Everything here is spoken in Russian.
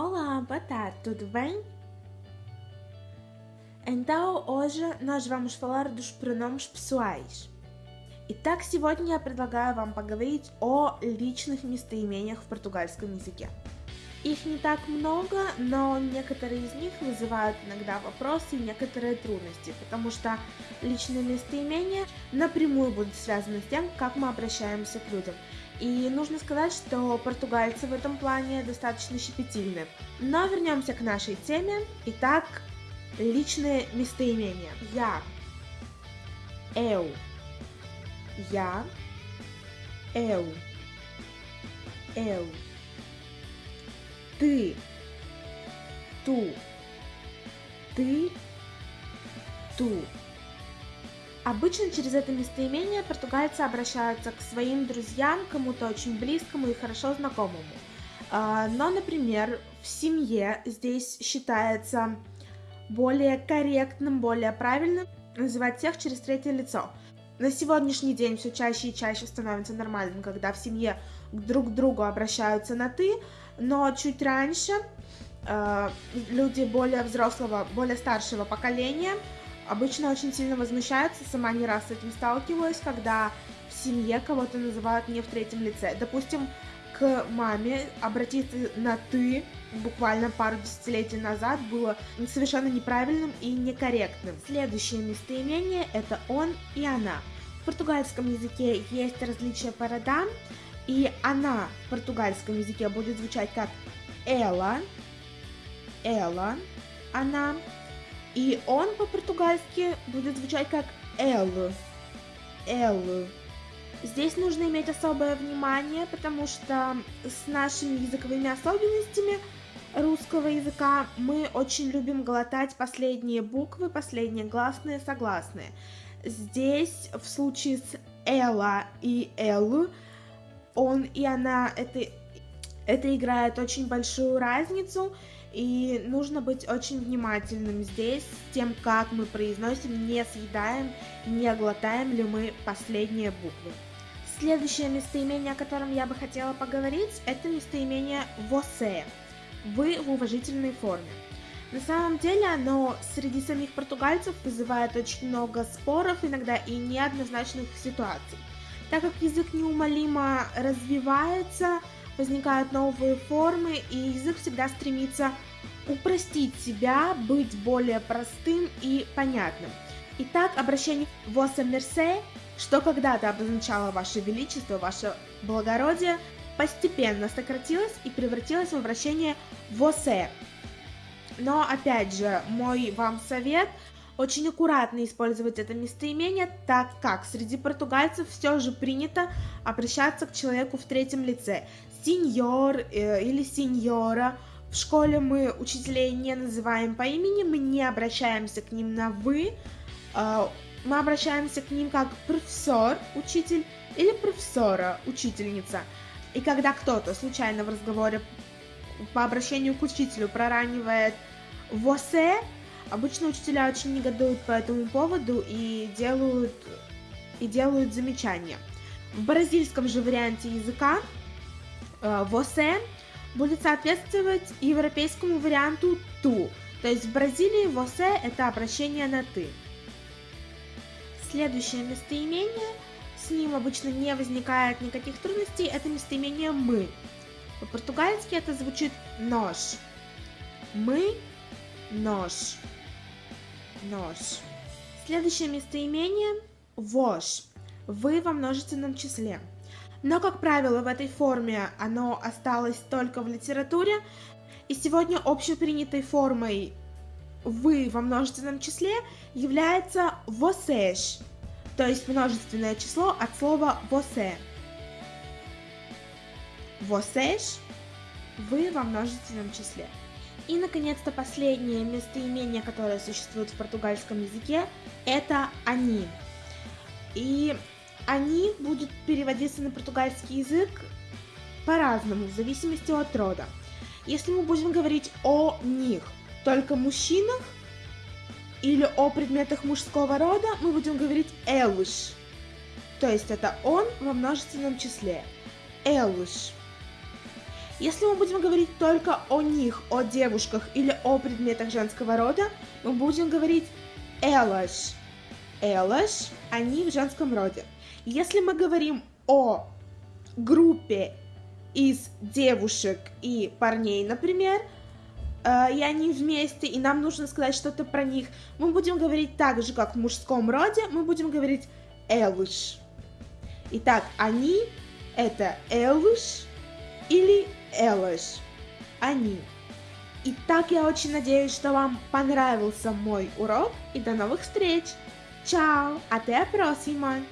Olá, boa tarde, tudo bem? Então, hoje nós vamos falar dos pronomes pessoais. Итак, сегодня я предлагаю вам поговорить о личных местоимениях в португальском языке. Их не так много, но некоторые из них вызывают иногда вопросы и некоторые трудности, потому что личные местоимения напрямую будут связаны с тем, как мы обращаемся к людям. И нужно сказать, что португальцы в этом плане достаточно щепетильны. Но вернемся к нашей теме. Итак, личные местоимения. Я. Eu. Я. Eu. Eu ты, ту, ты, ту. Обычно через это местоимение португальцы обращаются к своим друзьям, кому-то очень близкому и хорошо знакомому. А, но, например, в семье здесь считается более корректным, более правильным называть всех через третье лицо. На сегодняшний день все чаще и чаще становится нормальным, когда в семье друг к другу обращаются на «ты», но чуть раньше э, люди более взрослого, более старшего поколения обычно очень сильно возмущаются, сама не раз с этим сталкиваюсь, когда в семье кого-то называют не в третьем лице. Допустим, к маме обратиться на «ты» буквально пару десятилетий назад было совершенно неправильным и некорректным. Следующее местоимение – это «он» и «она». В португальском языке есть различия по родам, и она в португальском языке будет звучать как ela, ela, она. И он по-португальски будет звучать как ele, ele. Здесь нужно иметь особое внимание, потому что с нашими языковыми особенностями русского языка мы очень любим глотать последние буквы, последние гласные, согласные. Здесь в случае с эла и элу он и она, это, это играет очень большую разницу, и нужно быть очень внимательным здесь с тем, как мы произносим, не съедаем, не глотаем ли мы последние буквы. Следующее местоимение, о котором я бы хотела поговорить, это местоимение «você». «Вы» в уважительной форме. На самом деле оно среди самих португальцев вызывает очень много споров, иногда и неоднозначных ситуаций. Так как язык неумолимо развивается, возникают новые формы, и язык всегда стремится упростить себя, быть более простым и понятным. Итак, обращение «Воса мерсе», что когда-то обозначало «Ваше Величество», «Ваше Благородие», постепенно сократилось и превратилось в обращение «Восе». Но, опять же, мой вам совет – очень аккуратно использовать это местоимение, так как среди португальцев все же принято обращаться к человеку в третьем лице. Сеньор э, или сеньора. В школе мы учителей не называем по имени, мы не обращаемся к ним на «вы», э, мы обращаемся к ним как профессор, учитель, или профессора, учительница. И когда кто-то случайно в разговоре по обращению к учителю проранивает «восе», Обычно учителя очень негодуют по этому поводу и делают, и делают замечания. В бразильском же варианте языка э, «восе» будет соответствовать европейскому варианту «ту». То есть в Бразилии «восе» — это обращение на «ты». Следующее местоимение, с ним обычно не возникает никаких трудностей, это местоимение «мы». По-португальски это звучит «нож». «Мы», «нож» нож. Следующее местоимение – вож. Вы во множественном числе. Но, как правило, в этой форме оно осталось только в литературе, и сегодня общепринятой формой «вы» во множественном числе является «vocês», то есть множественное число от слова «você». «Vocês» – «вы» во множественном числе. И, наконец-то, последнее местоимение, которое существует в португальском языке, это «они». И «они» будет переводиться на португальский язык по-разному, в зависимости от рода. Если мы будем говорить о них, только мужчинах, или о предметах мужского рода, мы будем говорить «элыш». То есть это «он» во множественном числе. «Элыш». Если мы будем говорить только о них, о девушках или о предметах женского рода, мы будем говорить elas. Elas, они в женском роде. Если мы говорим о группе из девушек и парней, например, э, и они вместе, и нам нужно сказать что-то про них, мы будем говорить так же, как в мужском роде, мы будем говорить elas. Итак, они это elas или elas. Они. Итак, я очень надеюсь, что вам понравился мой урок и до новых встреч. Tchau, até a próxima!